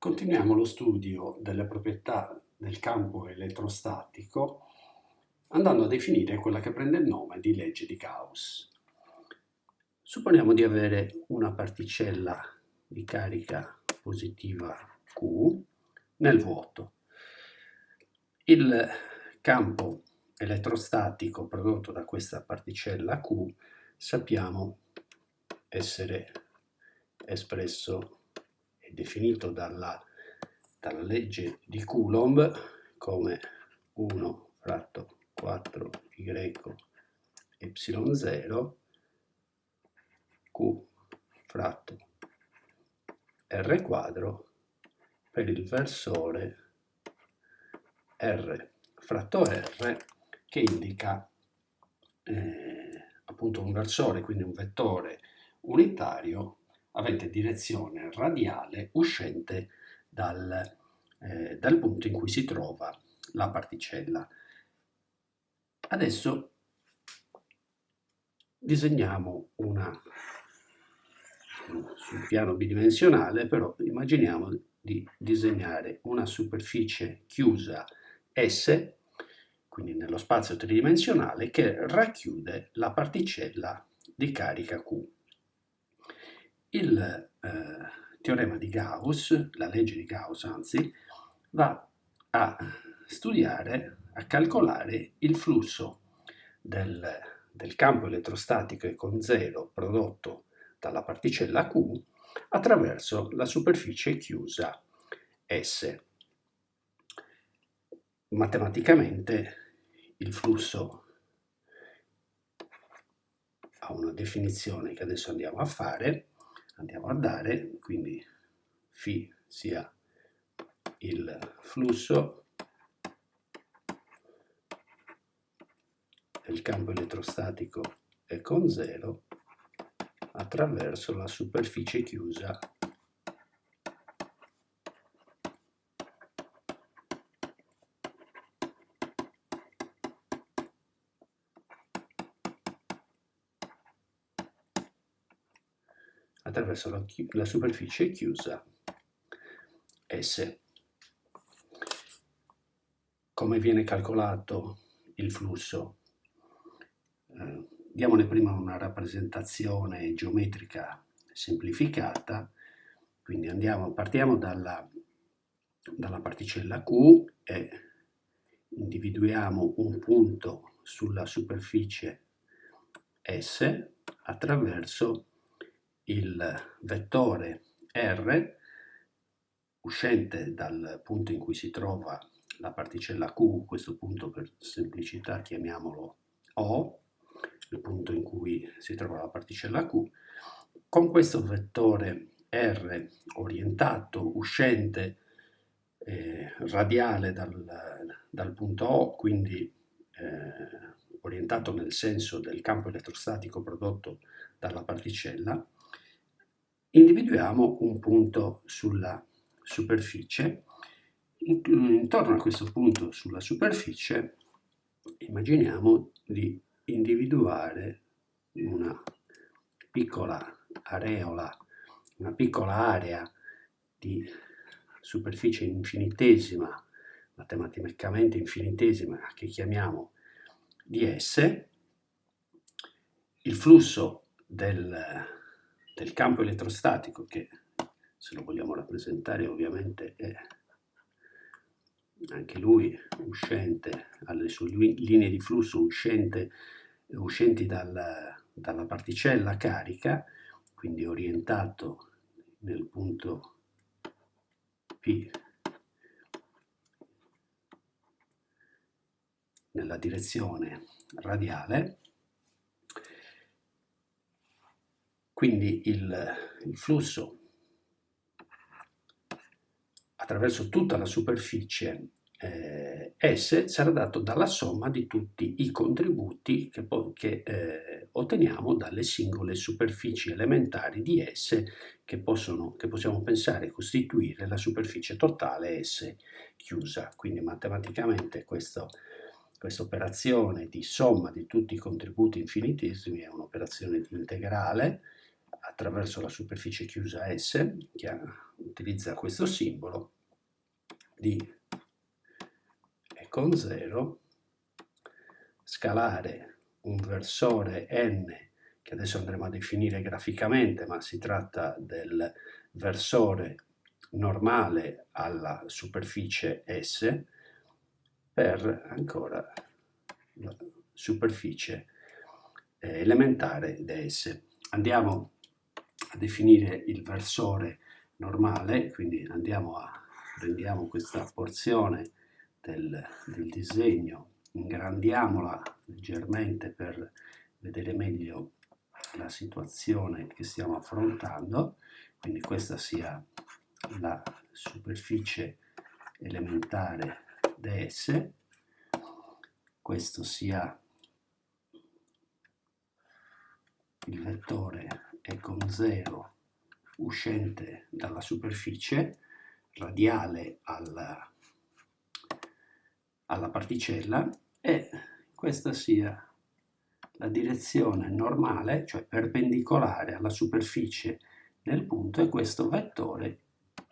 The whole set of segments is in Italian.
Continuiamo lo studio delle proprietà del campo elettrostatico andando a definire quella che prende il nome di legge di Gauss. Supponiamo di avere una particella di carica positiva Q nel vuoto. Il campo elettrostatico prodotto da questa particella Q sappiamo essere espresso è definito dalla, dalla legge di Coulomb come 1 fratto 4y y0 q fratto r quadro per il versore r. Fratto r che indica eh, appunto un versore, quindi un vettore unitario avente direzione radiale uscente dal, eh, dal punto in cui si trova la particella. Adesso disegniamo una sul piano bidimensionale, però immaginiamo di disegnare una superficie chiusa S, quindi nello spazio tridimensionale, che racchiude la particella di carica Q. Il eh, teorema di Gauss, la legge di Gauss anzi, va a studiare, a calcolare il flusso del, del campo elettrostatico con zero prodotto dalla particella Q attraverso la superficie chiusa S. Matematicamente il flusso ha una definizione che adesso andiamo a fare, andiamo a dare, quindi φ sia il flusso del campo elettrostatico è con zero attraverso la superficie chiusa attraverso la, la superficie chiusa S. Come viene calcolato il flusso? Eh, diamone prima una rappresentazione geometrica semplificata, quindi andiamo, partiamo dalla, dalla particella Q e individuiamo un punto sulla superficie S attraverso il vettore R uscente dal punto in cui si trova la particella Q, questo punto per semplicità chiamiamolo O, il punto in cui si trova la particella Q, con questo vettore R orientato, uscente, eh, radiale dal, dal, punto O, quindi eh, orientato nel senso del campo elettrostatico prodotto dalla particella, individuiamo un punto sulla superficie. Intorno a questo punto sulla superficie immaginiamo di individuare una piccola areola, una piccola area di superficie infinitesima, matematicamente infinitesima, che chiamiamo di S, il flusso del del campo elettrostatico che se lo vogliamo rappresentare ovviamente è anche lui uscente alle sue linee di flusso uscente, uscenti dal, dalla particella carica quindi orientato nel punto P nella direzione radiale Quindi il, il flusso attraverso tutta la superficie eh, S sarà dato dalla somma di tutti i contributi che, che eh, otteniamo dalle singole superfici elementari di S che, possono, che possiamo pensare costituire la superficie totale S chiusa. Quindi matematicamente questa operazione di somma di tutti i contributi infinitesimi è un'operazione integrale attraverso la superficie chiusa S, che utilizza questo simbolo, di E con 0, scalare un versore n, che adesso andremo a definire graficamente, ma si tratta del versore normale alla superficie S, per ancora la superficie eh, elementare ds. Andiamo a definire il versore normale, quindi andiamo a prendiamo questa porzione del, del disegno, ingrandiamola leggermente per vedere meglio la situazione che stiamo affrontando, quindi questa sia la superficie elementare ds, questo sia il vettore E con 0 uscente dalla superficie radiale alla, alla particella e questa sia la direzione normale, cioè perpendicolare alla superficie nel punto e questo vettore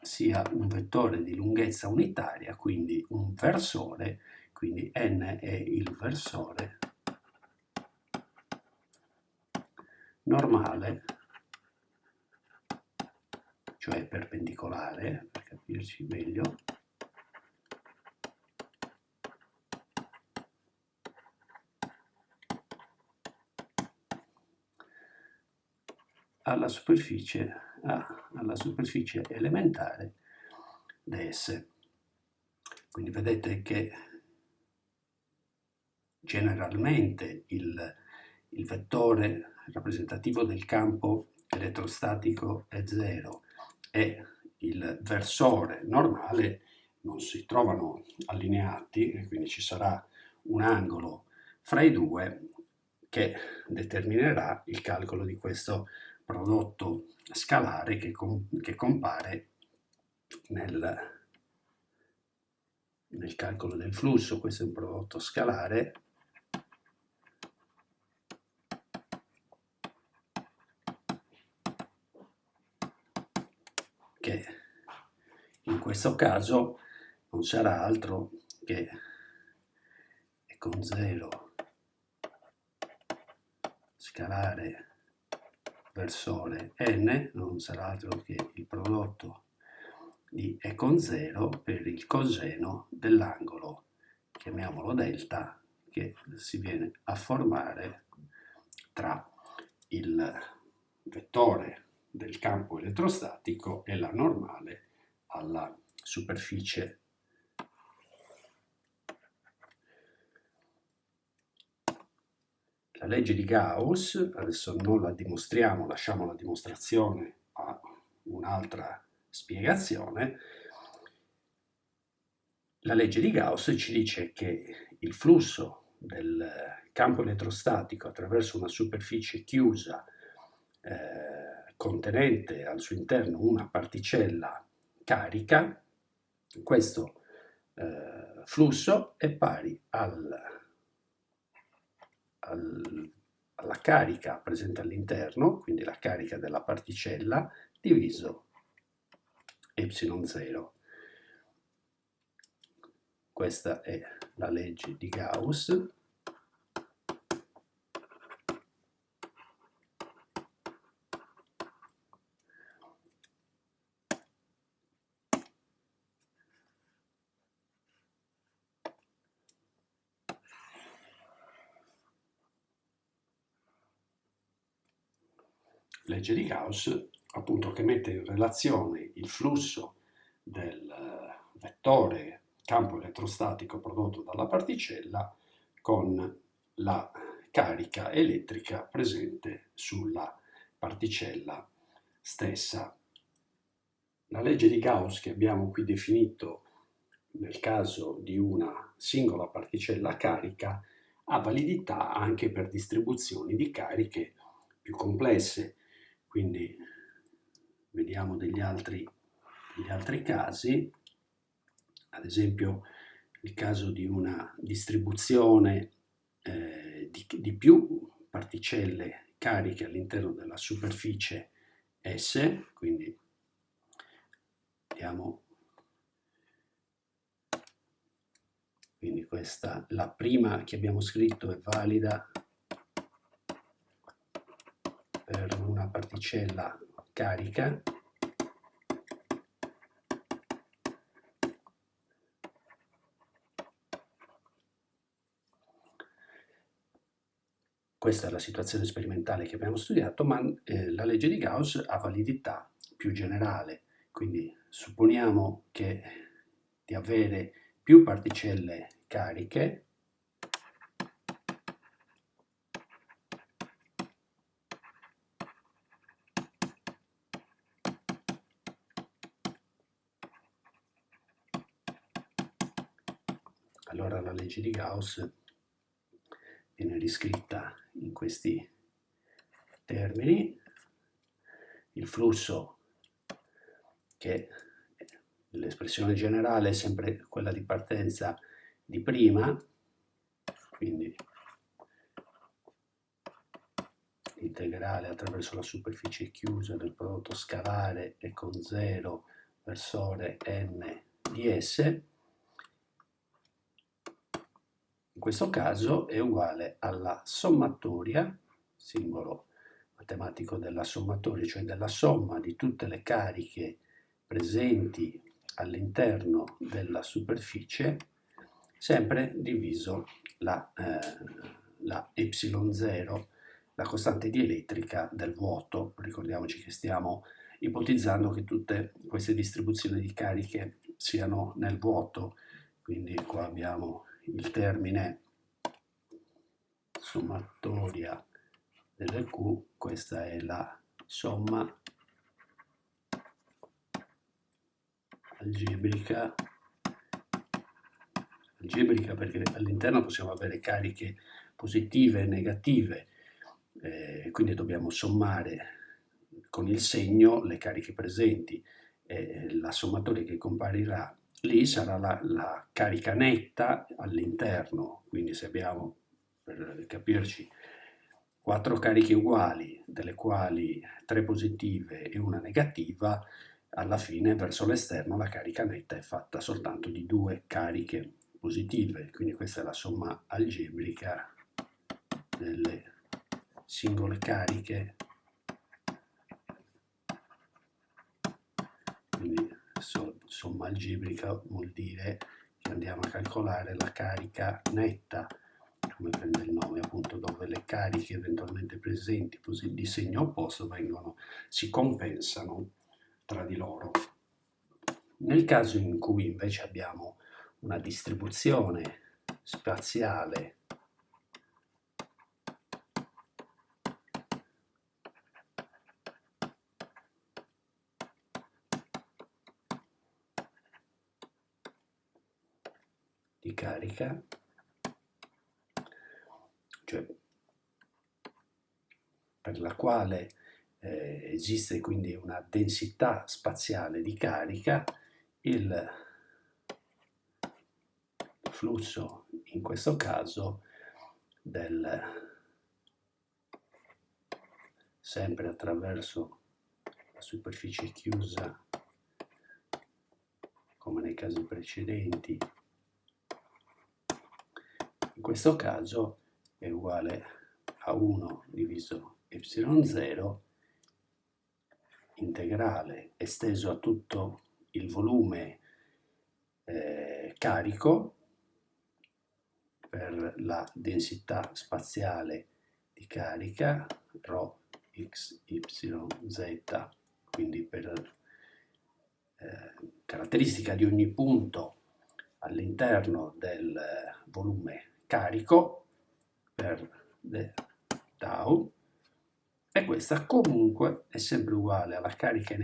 sia un vettore di lunghezza unitaria, quindi un versore, quindi n è il versore normale, cioè perpendicolare, per capirci meglio, alla superficie, ah, alla superficie elementare ds. Quindi vedete che generalmente il, il vettore rappresentativo del campo elettrostatico è 0 e il versore normale non si trovano allineati, quindi ci sarà un angolo fra i due che determinerà il calcolo di questo prodotto scalare che, com che compare nel, nel calcolo del flusso. Questo è un prodotto scalare che in questo caso non sarà altro che con 0 scalare versore n non sarà altro che il prodotto di e con 0 per il coseno dell'angolo, chiamiamolo delta, che si viene a formare tra il vettore del campo elettrostatico e la normale alla superficie. La legge di Gauss, adesso non la dimostriamo, lasciamo la dimostrazione a un'altra spiegazione, la legge di Gauss ci dice che il flusso del campo elettrostatico attraverso una superficie chiusa eh, contenente al suo interno una particella carica, questo eh, flusso è pari al, al, alla carica presente all'interno, quindi la carica della particella, diviso ε0. Questa è la legge di Gauss. Legge di Gauss, appunto che mette in relazione il flusso del eh, vettore campo elettrostatico prodotto dalla particella con la carica elettrica presente sulla particella stessa. La legge di Gauss che abbiamo qui definito nel caso di una singola particella carica ha validità anche per distribuzioni di cariche più complesse quindi vediamo degli altri, degli altri casi, ad esempio il caso di una distribuzione eh, di, di più particelle cariche all'interno della superficie S, quindi diamo quindi questa la prima che abbiamo scritto è valida per una particella carica. Questa è la situazione sperimentale che abbiamo studiato, ma eh, la legge di Gauss ha validità più generale, quindi supponiamo che di avere più particelle cariche allora la legge di Gauss viene riscritta in questi termini. Il flusso, che l'espressione generale è sempre quella di partenza di prima, quindi integrale attraverso la superficie chiusa del prodotto scalare e con 0 versore n di S, in questo caso è uguale alla sommatoria, simbolo matematico della sommatoria, cioè della somma di tutte le cariche presenti all'interno della superficie, sempre diviso la, eh, la ε0, la costante dielettrica del vuoto. Ricordiamoci che stiamo ipotizzando che tutte queste distribuzioni di cariche siano nel vuoto, quindi qua abbiamo il termine sommatoria delle Q, questa è la somma algebrica, algebrica perché all'interno possiamo avere cariche positive e negative, eh, quindi dobbiamo sommare con il segno le cariche presenti e la sommatoria che comparirà lì sarà la, la carica netta all'interno, quindi se abbiamo, per capirci, quattro cariche uguali, delle quali tre positive e una negativa, alla fine verso l'esterno la carica netta è fatta soltanto di due cariche positive, quindi questa è la somma algebrica delle singole cariche. Quindi somma algebrica vuol dire che andiamo a calcolare la carica netta, come prende il nome appunto, dove le cariche eventualmente presenti di segno opposto vengono, si compensano tra di loro. Nel caso in cui invece abbiamo una distribuzione spaziale carica, cioè per la quale eh, esiste quindi una densità spaziale di carica, il flusso in questo caso del sempre attraverso la superficie chiusa come nei casi precedenti questo caso è uguale a 1 diviso y0 integrale esteso a tutto il volume eh, carico per la densità spaziale di carica ρ x, y, z, quindi per eh, caratteristica di ogni punto all'interno del volume carico per the tau e questa comunque è sempre uguale alla carica,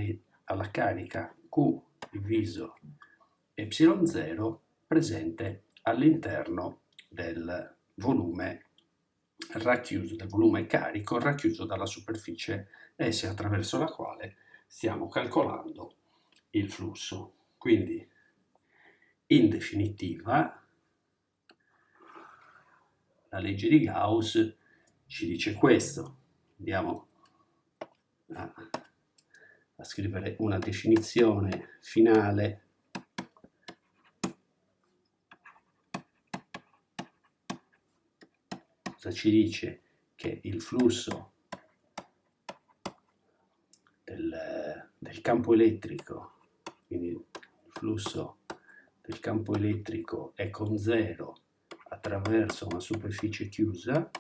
alla carica Q diviso ε0 presente all'interno del volume racchiuso, del volume carico racchiuso dalla superficie S attraverso la quale stiamo calcolando il flusso. Quindi in definitiva la legge di Gauss ci dice questo. Andiamo a a scrivere una definizione finale ci dice che il flusso del, del campo elettrico quindi il flusso del campo elettrico è con zero attraverso una superficie chiusa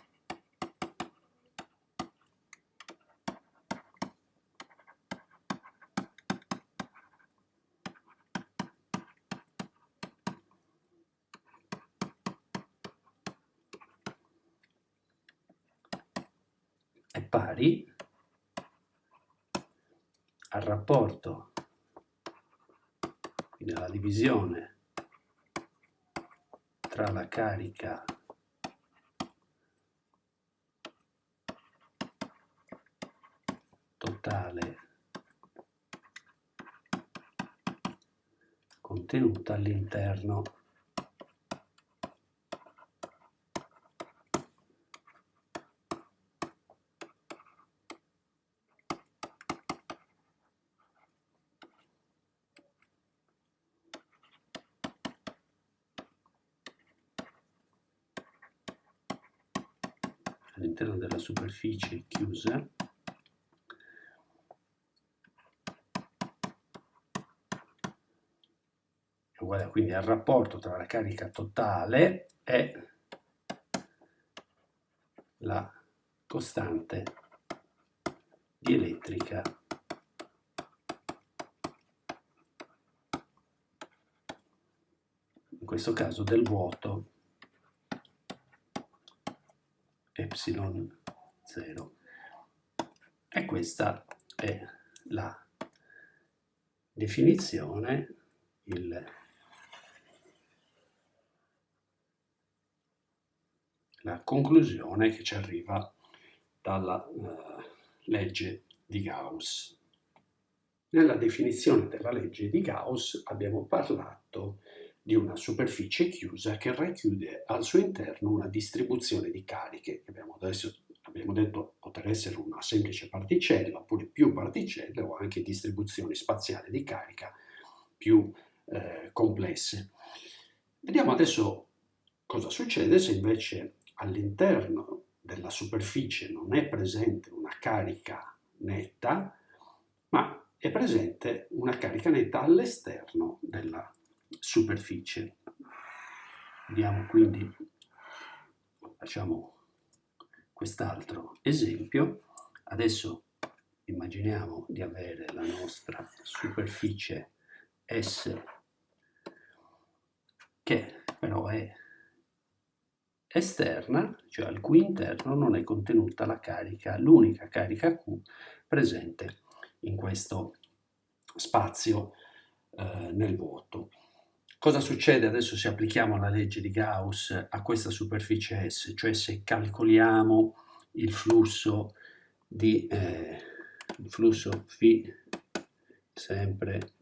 è pari al rapporto, quindi alla divisione tra la carica totale contenuta all'interno all'interno della superficie chiusa. Uguale quindi al rapporto tra la carica totale e la costante di elettrica in questo caso del vuoto epsilon 0 e questa è la definizione il, la conclusione che ci arriva dalla uh, legge di Gauss. Nella definizione della legge di Gauss abbiamo parlato di una superficie chiusa che racchiude al suo interno una distribuzione di cariche, che abbiamo, adesso, abbiamo detto poter essere una semplice particella, oppure più particelle o anche distribuzioni spaziali di carica più eh, complesse. Vediamo adesso cosa succede se invece all'interno della superficie non è presente una carica netta, ma è presente una carica netta all'esterno della superficie superficie. Vediamo quindi, facciamo quest'altro esempio. Adesso immaginiamo di avere la nostra superficie S che però è esterna, cioè al cui interno non è contenuta la carica, l'unica carica Q presente in questo spazio eh, nel vuoto. Cosa succede adesso se applichiamo la legge di Gauss a questa superficie S? Cioè se calcoliamo il flusso di eh, il flusso φ sempre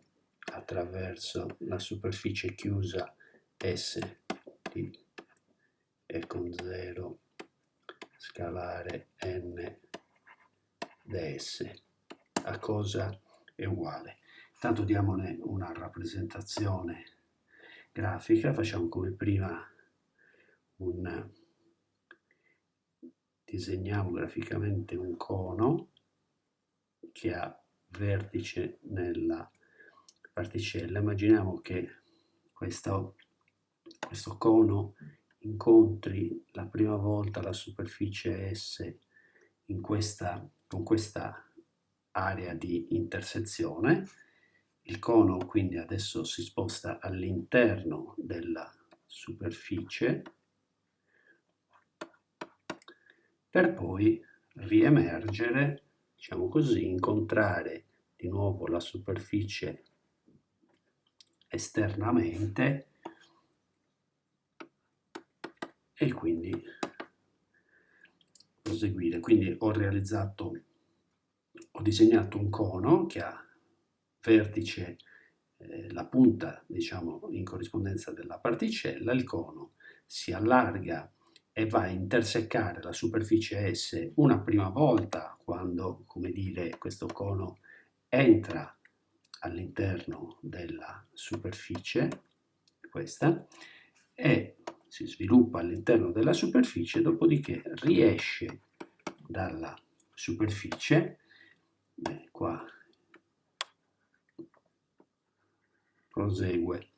attraverso la superficie chiusa S di E con 0 scalare n ds a cosa è uguale. Intanto diamone una rappresentazione grafica, facciamo come prima un disegniamo graficamente un cono che ha vertice nella particella. Immaginiamo che questo, questo cono incontri la prima volta la superficie S in questa, con questa area di intersezione il cono quindi adesso si sposta all'interno della superficie per poi riemergere, diciamo così, incontrare di nuovo la superficie esternamente e quindi proseguire. Quindi ho realizzato, ho disegnato un cono che ha vertice, eh, la punta diciamo in corrispondenza della particella, il cono si allarga e va a intersecare la superficie S una prima volta quando, come dire, questo cono entra all'interno della superficie, questa, e si sviluppa all'interno della superficie, dopodiché riesce dalla superficie, beh, qua prosegue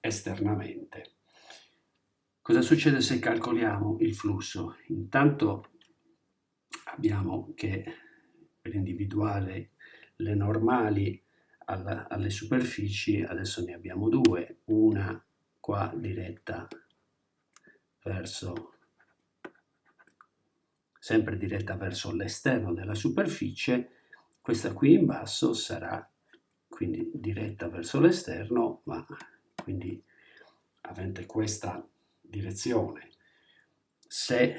esternamente. Cosa succede se calcoliamo il flusso? Intanto abbiamo che per individuare le normali alla, alle superfici, adesso ne abbiamo due, una qua diretta verso sempre diretta verso l'esterno della superficie, questa qui in basso sarà quindi diretta verso l'esterno, ma quindi avente questa direzione. Se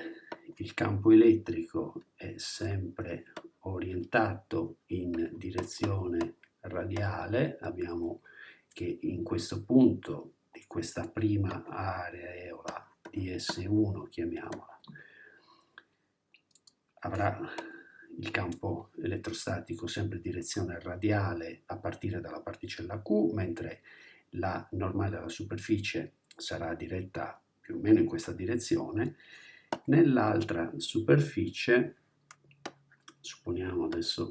il campo elettrico è sempre orientato in direzione radiale, abbiamo che in questo punto di questa prima areola di S1, chiamiamola, avrà il campo elettrostatico sempre direzione radiale a partire dalla particella Q, mentre la normale alla superficie sarà diretta più o meno in questa direzione, nell'altra superficie, supponiamo adesso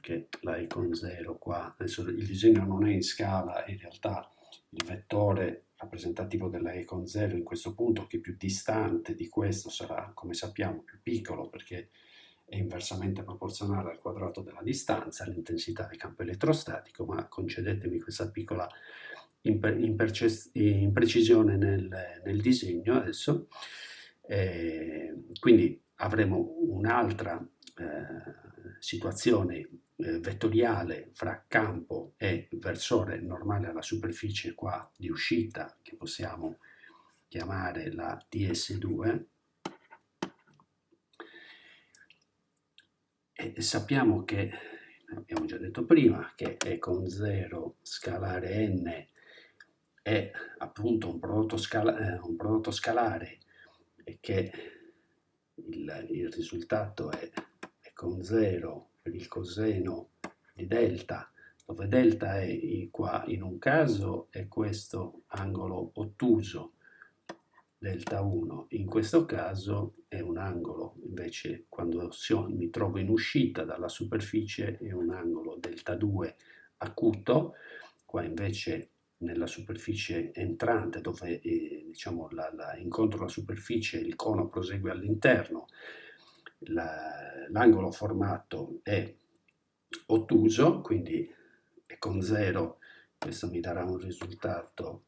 che la E con 0 qua, adesso il disegno non è in scala, in realtà il vettore rappresentativo della E con 0 in questo punto, che è più distante di questo, sarà, come sappiamo, più piccolo perché è inversamente proporzionale al quadrato della distanza, l'intensità del campo elettrostatico, ma concedetemi questa piccola imprecisione nel, nel disegno adesso. Eh, quindi avremo un'altra eh, situazione eh, vettoriale fra campo e versore normale alla superficie qua di uscita che possiamo chiamare la ds2 e sappiamo che abbiamo già detto prima che E con 0 scalare n è appunto un prodotto, scala, eh, un prodotto scalare e che il, il risultato è, è, con 0 per il coseno di delta, dove delta è qua in un caso è questo angolo ottuso, delta 1, in questo caso è un angolo, invece quando mi trovo in uscita dalla superficie è un angolo delta 2 acuto, qua invece nella superficie entrante dove eh, diciamo, la, la, incontro la superficie il cono prosegue all'interno, l'angolo formato è ottuso, quindi è con 0, questo mi darà un risultato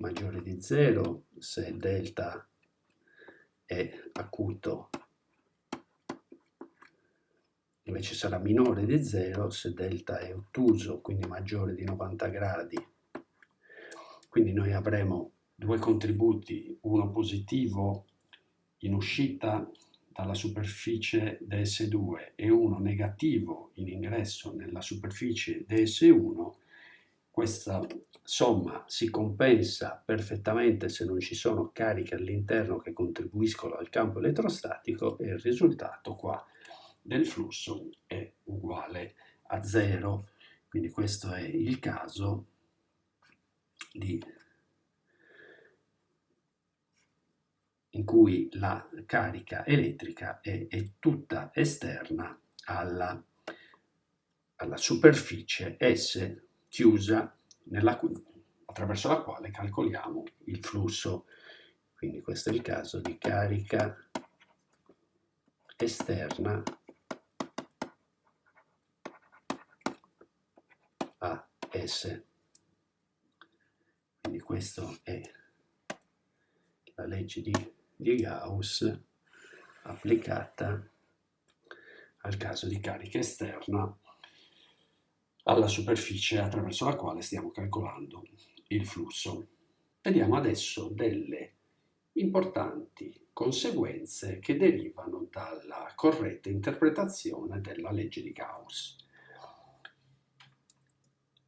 maggiore di 0 se delta è acuto. Invece sarà minore di 0 se delta è ottuso, quindi maggiore di 90 gradi. Quindi noi avremo due contributi, uno positivo in uscita dalla superficie DS2 e uno negativo in ingresso nella superficie DS1, questa somma si compensa perfettamente se non ci sono cariche all'interno che contribuiscono al campo elettrostatico e il risultato qua del flusso è uguale a zero. Quindi questo è il caso di, in cui la carica elettrica è, è tutta esterna alla, alla, superficie S chiusa nella, attraverso la quale calcoliamo il flusso. Quindi questo è il caso di carica esterna a S. Quindi questa è la legge di, di Gauss applicata al caso di carica esterna alla superficie attraverso la quale stiamo calcolando il flusso. Vediamo adesso delle importanti conseguenze che derivano dalla corretta interpretazione della legge di Gauss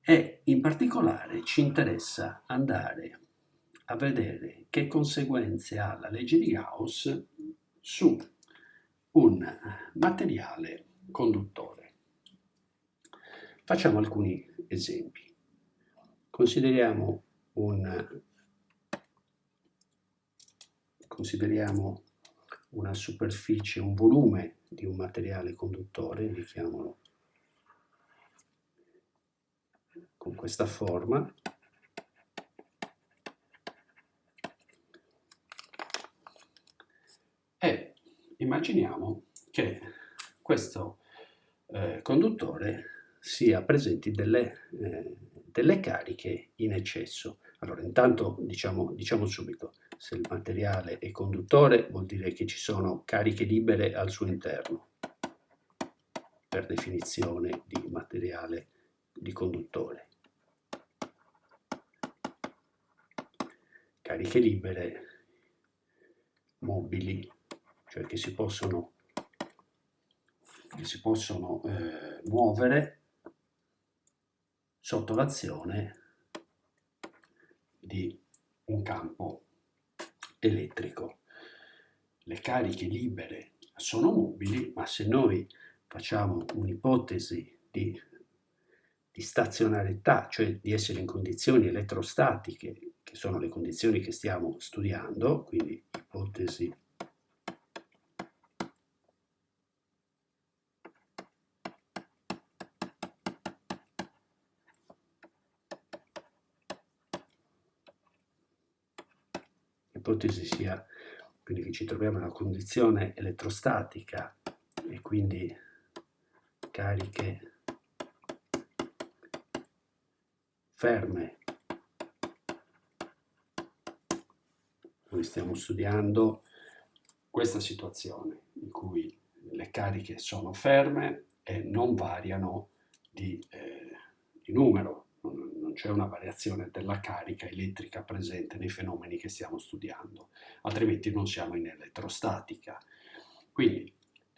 e in particolare ci interessa andare a vedere che conseguenze ha la legge di Gauss su un materiale conduttore. Facciamo alcuni esempi. Consideriamo, un, consideriamo una superficie, un volume di un materiale conduttore, indichiamolo con questa forma, e immaginiamo che questo eh, conduttore sia presenti delle, eh, delle, cariche in eccesso. Allora, intanto diciamo, diciamo subito, se il materiale è conduttore vuol dire che ci sono cariche libere al suo interno, per definizione di materiale di conduttore. Cariche libere mobili, cioè che si possono, che si possono eh, muovere sotto l'azione di un campo elettrico. Le cariche libere sono mobili, ma se noi facciamo un'ipotesi di, di stazionarietà, cioè di essere in condizioni elettrostatiche, che sono le condizioni che stiamo studiando, quindi ipotesi ipotesi sia quindi che ci troviamo in una condizione elettrostatica e quindi cariche ferme. Noi stiamo studiando questa situazione in cui le cariche sono ferme e non variano di, eh, di numero, non c'è una variazione della carica elettrica presente nei fenomeni che stiamo studiando, altrimenti non siamo in elettrostatica. Quindi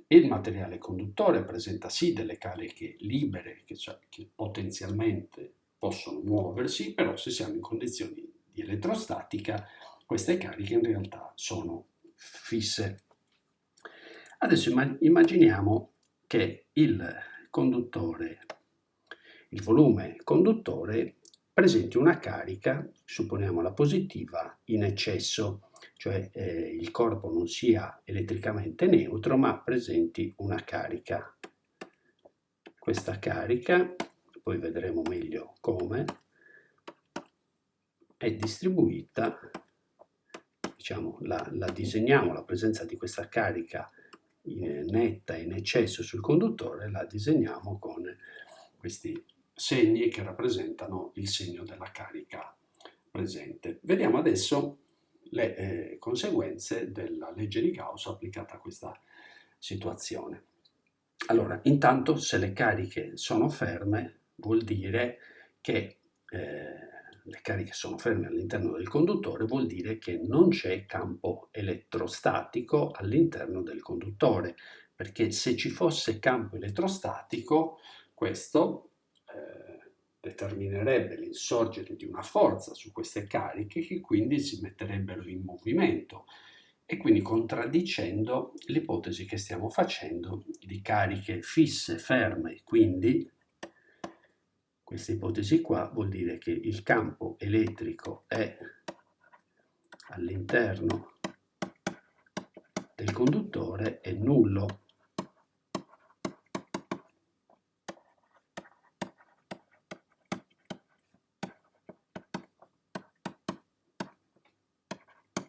il materiale conduttore presenta sì delle cariche libere che, cioè, che potenzialmente possono muoversi, però se siamo in condizioni di elettrostatica queste cariche in realtà sono fisse. Adesso immaginiamo che il conduttore, il volume conduttore presenti una carica, supponiamo la positiva, in eccesso, cioè eh, il corpo non sia elettricamente neutro ma presenti una carica. Questa carica, poi vedremo meglio come, è distribuita, diciamo, la, la disegniamo, la presenza di questa carica in, netta in eccesso sul conduttore, la disegniamo con questi segni che rappresentano il segno della carica presente. Vediamo adesso le eh, conseguenze della legge di Gauss applicata a questa situazione. Allora, intanto se le cariche sono ferme vuol dire che eh, le cariche sono ferme all'interno del conduttore vuol dire che non c'è campo elettrostatico all'interno del conduttore, perché se ci fosse campo elettrostatico questo determinerebbe l'insorgere di una forza su queste cariche che quindi si metterebbero in movimento. E quindi contraddicendo l'ipotesi che stiamo facendo di cariche fisse, ferme, quindi questa ipotesi qua vuol dire che il campo elettrico è all'interno del conduttore è nullo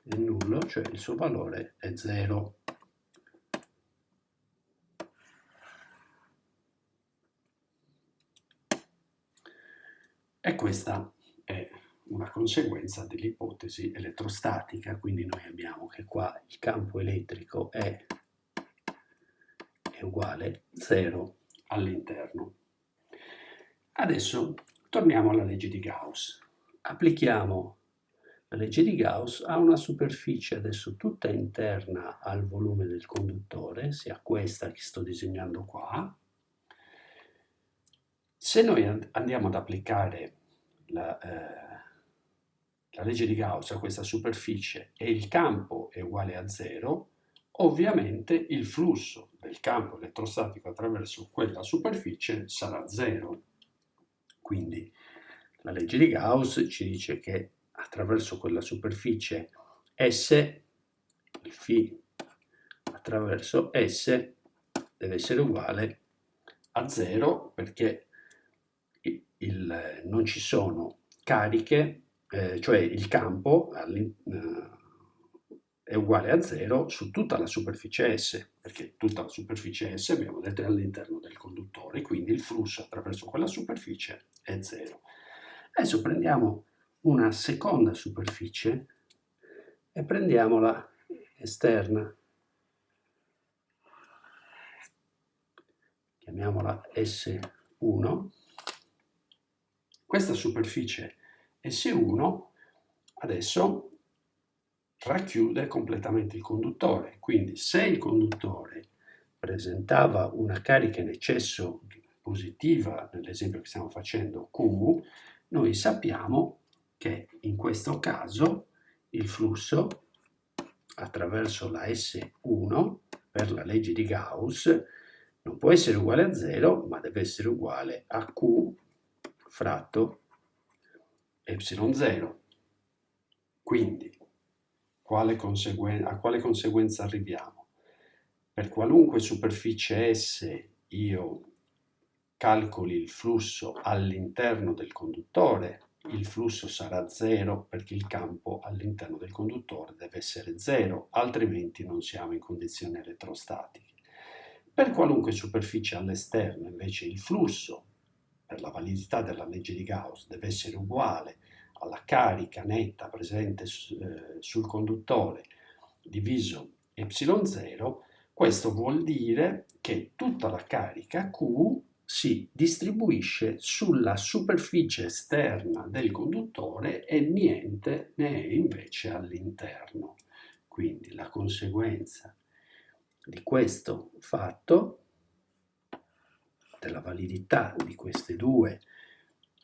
è nullo, cioè il suo valore è 0. E questa è una conseguenza dell'ipotesi elettrostatica, quindi noi abbiamo che qua il campo elettrico è, è uguale 0 all'interno. Adesso torniamo alla legge di Gauss. Applichiamo la legge di Gauss ha una superficie adesso tutta interna al volume del conduttore, sia questa che sto disegnando qua. Se noi andiamo ad applicare la, eh, la legge di Gauss a questa superficie e il campo è uguale a zero, ovviamente il flusso del campo elettrostatico attraverso quella superficie sarà zero. Quindi la legge di Gauss ci dice che attraverso quella superficie S, il φ attraverso S deve essere uguale a 0 perché il, non ci sono cariche, eh, cioè il campo eh, è uguale a 0 su tutta la superficie S, perché tutta la superficie S abbiamo detto è all'interno del conduttore, quindi il flusso attraverso quella superficie è 0. Adesso prendiamo una seconda superficie e prendiamola esterna. Chiamiamola S1 questa superficie S1 adesso racchiude completamente il conduttore, quindi se il conduttore presentava una carica in eccesso positiva, nell'esempio che stiamo facendo Q, noi sappiamo che in questo caso il flusso attraverso la S1 per la legge di Gauss non può essere uguale a 0, ma deve essere uguale a Q fratto ε0. Quindi, quale a quale conseguenza arriviamo? Per qualunque superficie S io calcoli il flusso all'interno del conduttore, il flusso sarà zero perché il campo all'interno del conduttore deve essere zero, altrimenti non siamo in condizioni elettrostatiche. Per qualunque superficie all'esterno invece il flusso per la validità della legge di Gauss deve essere uguale alla carica netta presente eh, sul conduttore diviso ε0, questo vuol dire che tutta la carica Q si distribuisce sulla superficie esterna del conduttore e niente ne è invece all'interno. Quindi la conseguenza di questo fatto della validità di queste due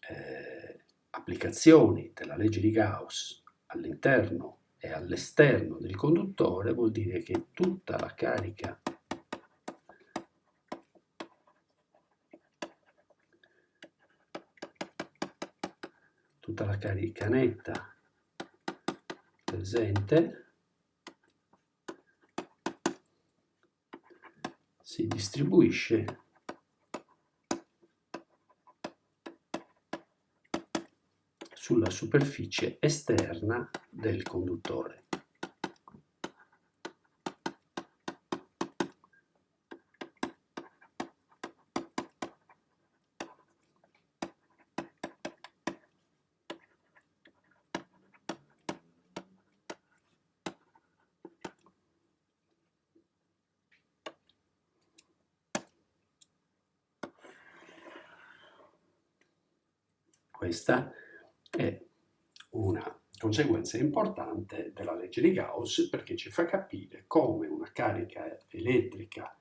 eh, applicazioni della legge di Gauss all'interno e all'esterno del conduttore vuol dire che tutta la carica tutta la netta presente si distribuisce sulla superficie esterna del conduttore. Questa è una conseguenza importante della legge di Gauss perché ci fa capire come una carica elettrica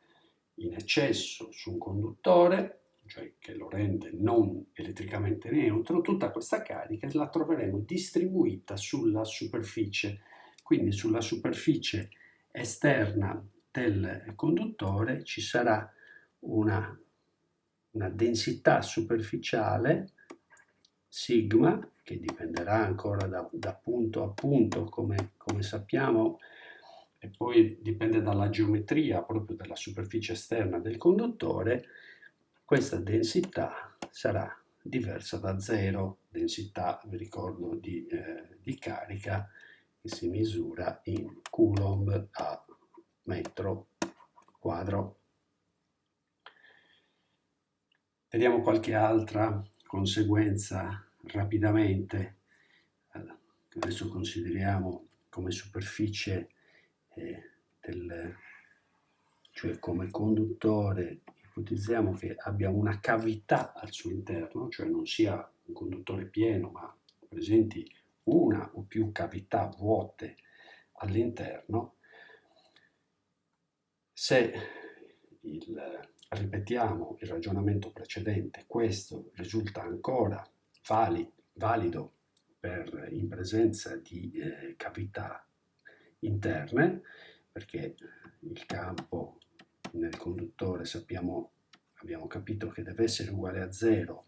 in eccesso su un conduttore, cioè che lo rende non elettricamente neutro, tutta questa carica la troveremo distribuita sulla superficie, quindi sulla superficie esterna del conduttore ci sarà una, una densità superficiale sigma, che dipenderà ancora da, da punto a punto, come, come sappiamo, e poi dipende dalla geometria proprio della superficie esterna del conduttore, questa densità sarà diversa da zero, densità, vi ricordo, di, eh, di carica che si misura in coulomb a metro quadro. Vediamo qualche altra conseguenza rapidamente, adesso consideriamo come superficie eh, del, cioè come conduttore, ipotizziamo che abbia una cavità al suo interno, cioè non sia un conduttore pieno, ma presenti una o più cavità vuote all'interno, se il, ripetiamo il ragionamento precedente, questo risulta ancora vali, valido per, in presenza di eh, cavità interne, perché il campo nel conduttore sappiamo, abbiamo capito che deve essere uguale a zero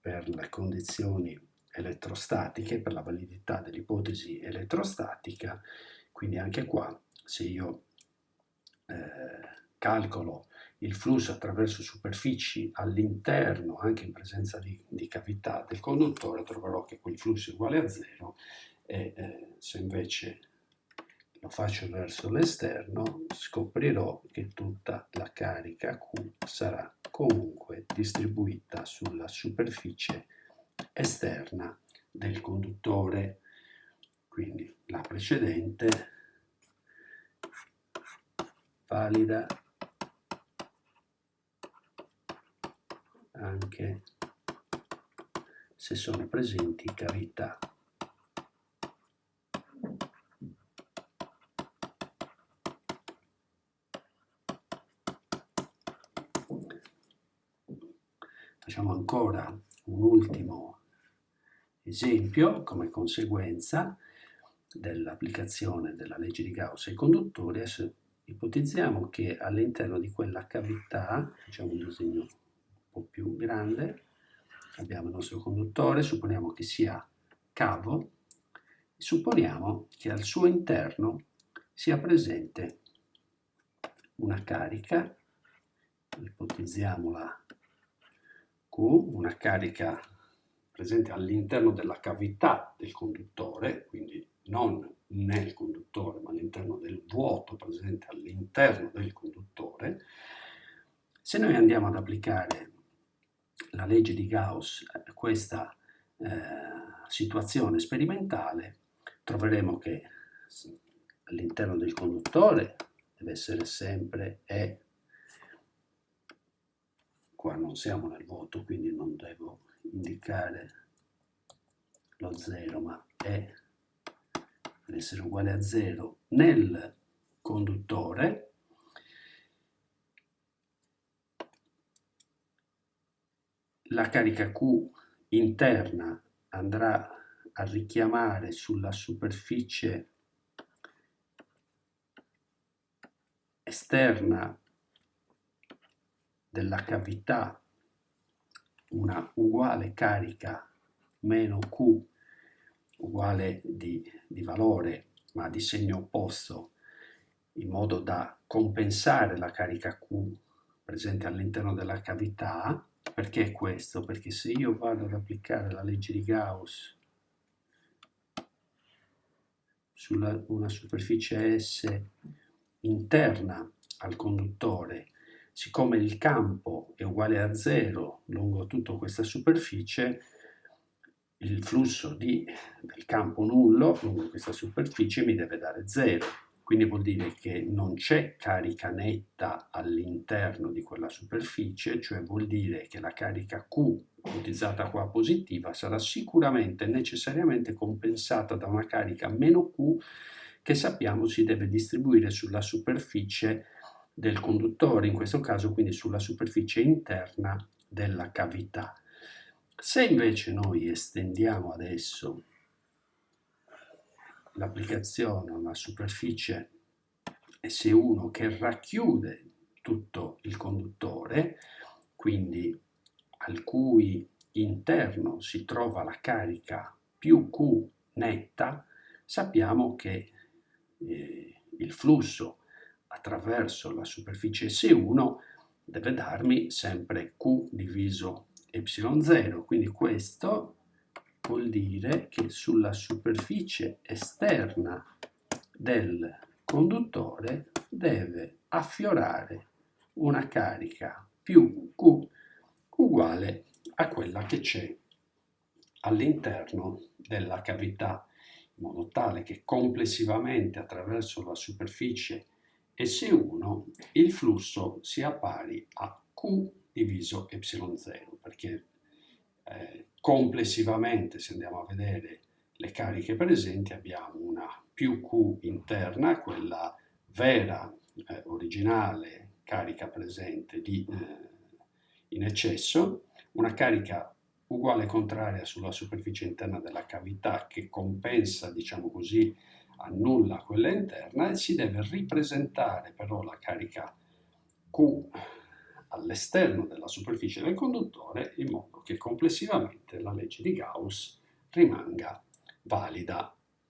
per le condizioni elettrostatiche, per la validità dell'ipotesi elettrostatica, quindi anche qua se io eh, calcolo il flusso attraverso superfici all'interno, anche in presenza di, di, cavità del conduttore, troverò che quel flusso è uguale a zero e eh, se invece lo faccio verso l'esterno scoprirò che tutta la carica Q sarà comunque distribuita sulla superficie esterna del conduttore. Quindi la precedente valida anche se sono presenti cavità. Facciamo ancora un ultimo esempio come conseguenza dell'applicazione della legge di Gauss ai conduttori. Ipotizziamo che all'interno di quella cavità, facciamo un disegno po' più grande, abbiamo il nostro conduttore, supponiamo che sia cavo, supponiamo che al suo interno sia presente una carica, ipotizziamola Q, una carica presente all'interno della cavità del conduttore, quindi non nel conduttore, ma all'interno del vuoto presente all'interno del conduttore, se noi andiamo ad applicare la legge di Gauss a questa eh, situazione sperimentale, troveremo che all'interno del conduttore deve essere sempre E qua non siamo nel voto, quindi non devo indicare lo 0, ma è deve essere uguale a 0 nel conduttore, la carica Q interna andrà a richiamare sulla superficie esterna della cavità una uguale carica meno Q uguale di, di valore ma di segno opposto in modo da compensare la carica Q presente all'interno della cavità. Perché questo? Perché se io vado ad applicare la legge di Gauss su una superficie S interna al conduttore siccome il campo è uguale a zero lungo tutta questa superficie, il flusso di, del campo nullo lungo questa superficie mi deve dare zero. Quindi vuol dire che non c'è carica netta all'interno di quella superficie, cioè vuol dire che la carica Q, ipotizzata qua positiva, sarà sicuramente necessariamente compensata da una carica meno Q che sappiamo si deve distribuire sulla superficie del conduttore, in questo caso quindi sulla superficie interna della cavità. Se invece noi estendiamo adesso l'applicazione a una superficie S1 che racchiude tutto il conduttore, quindi al cui interno si trova la carica più Q netta, sappiamo che eh, il flusso attraverso la superficie S1 deve darmi sempre Q diviso Y0, quindi questo vuol dire che sulla superficie esterna del conduttore deve affiorare una carica più Q uguale a quella che c'è all'interno della cavità, in modo tale che complessivamente attraverso la superficie e se 1 il flusso sia pari a Q diviso ε0, perché eh, complessivamente, se andiamo a vedere le cariche presenti, abbiamo una più Q interna, quella vera, eh, originale carica presente di, eh, in eccesso, una carica uguale contraria sulla superficie interna della cavità che compensa, diciamo così, annulla quella interna e si deve ripresentare però la carica Q all'esterno della superficie del conduttore in modo che complessivamente la legge di Gauss rimanga valida.